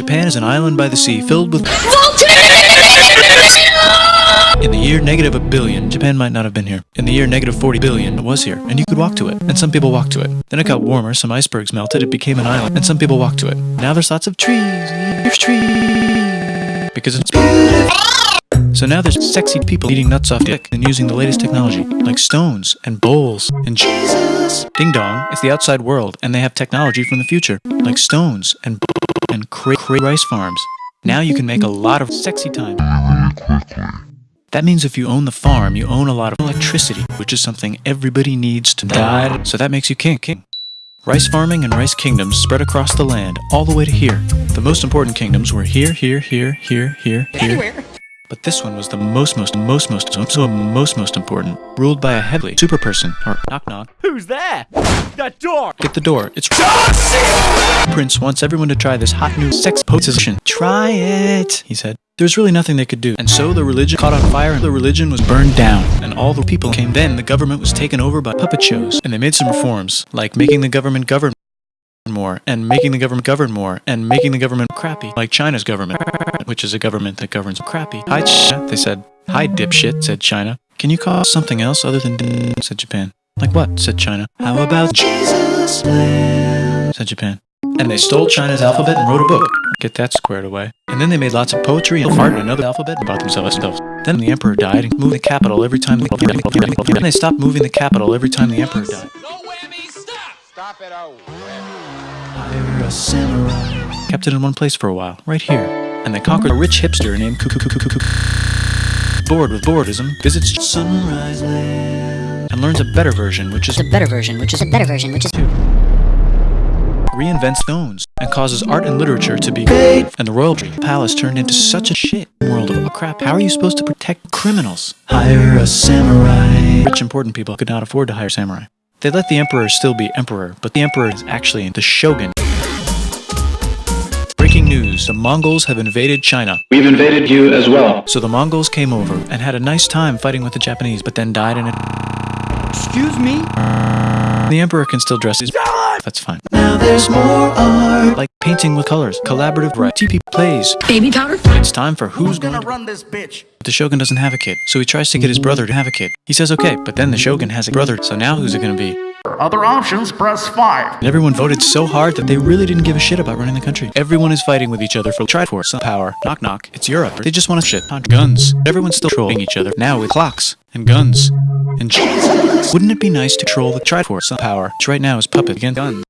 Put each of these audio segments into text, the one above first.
Japan is an island by the sea filled with in the year negative a billion, Japan might not have been here. In the year negative 40 billion, it was here, and you could walk to it. And some people walked to it. Then it got warmer, some icebergs melted, it became an island, and some people walked to it. Now there's lots of trees, there's trees, because it's beautiful. So now there's sexy people eating nuts off dick and using the latest technology, like stones and bowls and Jesus. Ding dong, it's the outside world, and they have technology from the future, like stones and and cra- cra- rice farms. Now you can make a lot of sexy time. That means if you own the farm, you own a lot of electricity, which is something everybody needs to die. So that makes you king. King. Rice farming and rice kingdoms spread across the land, all the way to here. The most important kingdoms were here, here, here, here, here, here. But this one was the most, most, most, most, so most, most important. Ruled by a heavily super person, or knock knock. Who's there? That door! Get the door. It's Prince wants everyone to try this hot new sex position. Try it, he said. There's really nothing they could do. And so the religion caught on fire and the religion was burned down. And all the people came. Then the government was taken over by puppet shows. And they made some reforms, like making the government govern more, and making the government govern more, and making the government crappy, like China's government, which is a government that governs crappy. Hi, China, they said. Hi, dipshit, said China. Can you call something else other than said Japan. Like what? said China. How about Jesus said Japan. And they stole China's alphabet and wrote a book. Get that squared away. And then they made lots of poetry and art and another alphabet about themselves. Then the emperor died and moved the capital every time. The, then they stopped moving the capital every time the emperor died. Kept it oh. in one place for a while, right here. And they conquered a rich hipster named Kukukukukuku. Bored with boredism, visits Sunrise Land and learns a better version, which is a better version, which is a better version, which is reinvents stones and causes art and literature to be great. And the royal palace turned into such a shit world of crap. How are you supposed to protect criminals? Hire a samurai. Rich important people could not afford to hire samurai. They let the emperor still be emperor, but the emperor is actually the shogun. Breaking news, the Mongols have invaded China. We've invaded you as well. So the Mongols came over and had a nice time fighting with the Japanese, but then died in a... Excuse me? The emperor can still dress his... That's fine. Now there's more art. Like painting with colors, collaborative right. TP plays. baby powder. It's time for who's going to run this bitch? But the Shogun doesn't have a kid, so he tries to get his brother to have a kid. He says okay, but then the Shogun has a brother, so now who's it gonna be? Other options, press 5. And everyone voted so hard that they really didn't give a shit about running the country. Everyone is fighting with each other for try for some power. Knock knock. It's Europe. They just want to shit on guns. Everyone's still trolling each other now with clocks and guns and Jesus. Wouldn't it be nice to troll the Triforce some power, which right now is puppet against guns?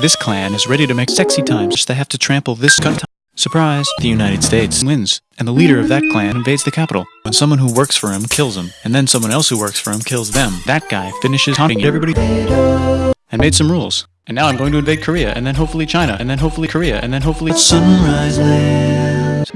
This clan is ready to make sexy times. They have to trample this gun. Surprise! The United States wins, and the leader of that clan invades the capital. When someone who works for him kills him, and then someone else who works for him kills them, that guy finishes haunting everybody and made some rules. And now I'm going to invade Korea, and then hopefully China, and then hopefully Korea, and then hopefully Sunrise Land.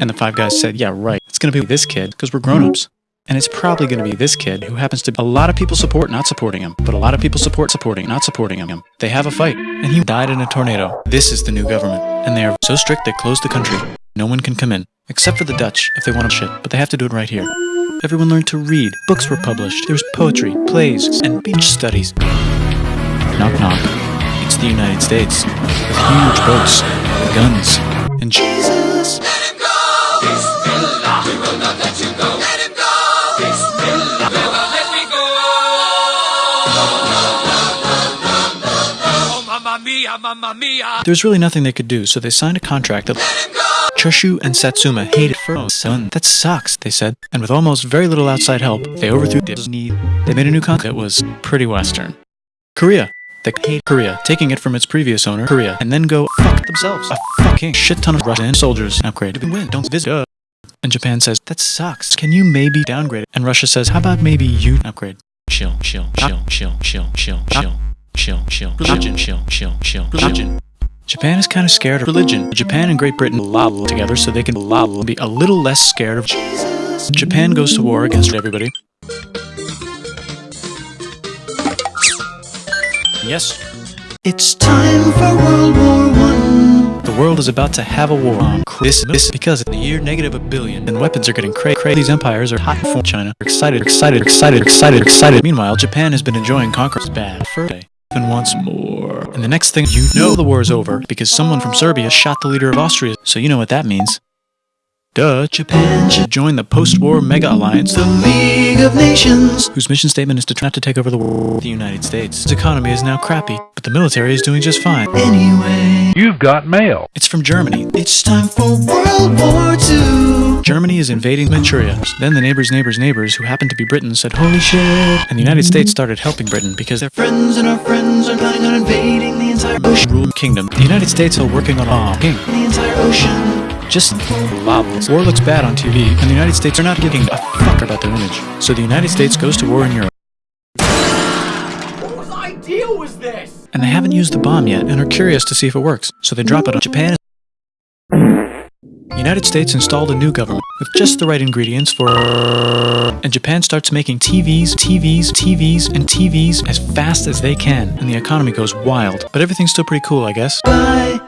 And the five guys said, yeah, right, it's gonna be this kid, because we're grown-ups. And it's probably going to be this kid who happens to a lot of people support not supporting him, but a lot of people support supporting not supporting him. They have a fight, and he died in a tornado. This is the new government, and they are so strict they closed the country. No one can come in, except for the Dutch if they want to shit, but they have to do it right here. Everyone learned to read. Books were published. There was poetry, plays, and beach studies. Knock knock. It's the United States with huge boats, guns, and Jesus. There's really nothing they could do, so they signed a contract that Choshu and Satsuma hated for son. That sucks, they said. And with almost very little outside help, they overthrew Disney. They made a new contract that was pretty Western. Korea. They hate Korea, taking it from its previous owner, Korea, and then go fuck themselves. A fucking shit ton of Russian soldiers upgrade to win. Don't visit. Uh. And Japan says, that sucks. Can you maybe downgrade? And Russia says, how about maybe you upgrade? Chill, chill, chill, chill, chill, chill, chill, chill, chill, religion, chill, chill, chill, religion. Japan is kind of scared of religion. Japan and Great Britain lol together so they can lol be a little less scared of Jesus. Japan goes to war against everybody. Yes. It's time for World War One. The world is about to have a war on this, this because in the year negative a billion and weapons are getting cray cray. These empires are hot for China. Excited, excited, excited, excited, excited. Meanwhile, Japan has been enjoying conquerors bad for a day. Been Japan wants more. And the next thing you know the war is over because someone from Serbia shot the leader of Austria. So you know what that means. Duh, Japan should join the post-war mega alliance, the League of Nations, whose mission statement is to try not to take over the world with the United States. Its economy is now crappy, but the military is doing just fine. Anyway, You've got mail. it's from Germany. It's time for War Invading Manchuria. Then the neighbors' neighbors' neighbors, who happened to be Britain said, Holy shit! And the United States started helping Britain because their friends and our friends are planning on invading the entire ocean ruled kingdom. The United States are working on a king. The entire ocean. Just. War looks bad on TV, and the United States are not giving a fuck about their image. So the United States goes to war in Europe. Whose idea was this? and they haven't used the bomb yet and are curious to see if it works. So they drop it on Japan. United States installed a new government with just the right ingredients for and Japan starts making TVs, TVs, TVs, and TVs as fast as they can, and the economy goes wild. But everything's still pretty cool, I guess. Bye.